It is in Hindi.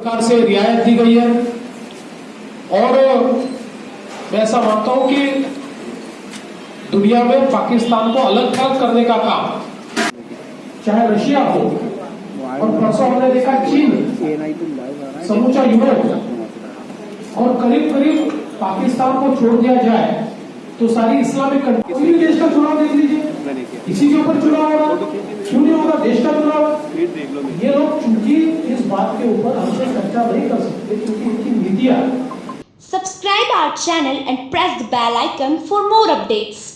सरकार से रियायत दी गई है। और मैं ऐसा मानता हूँ कि दुनिया में पाकिस्तान को अलग थलग करने का काम, चाहे रशिया हो, और परसों हमने देखा चीन, समूचा यूरोप, और करीब करीब पाकिस्तान को छोड़ दिया जाए तो सारी इस्लामिक कंट्री देश का चुनाव देख लीजिए इसी के ऊपर चुनाव होगा, क्यों नहीं होगा, देश का चुनाव? के ऊपर हमसे चर्चा नहीं कर सकते क्योंकि इनकी नीतियाँ Subscribe our channel and press the bell icon for more updates.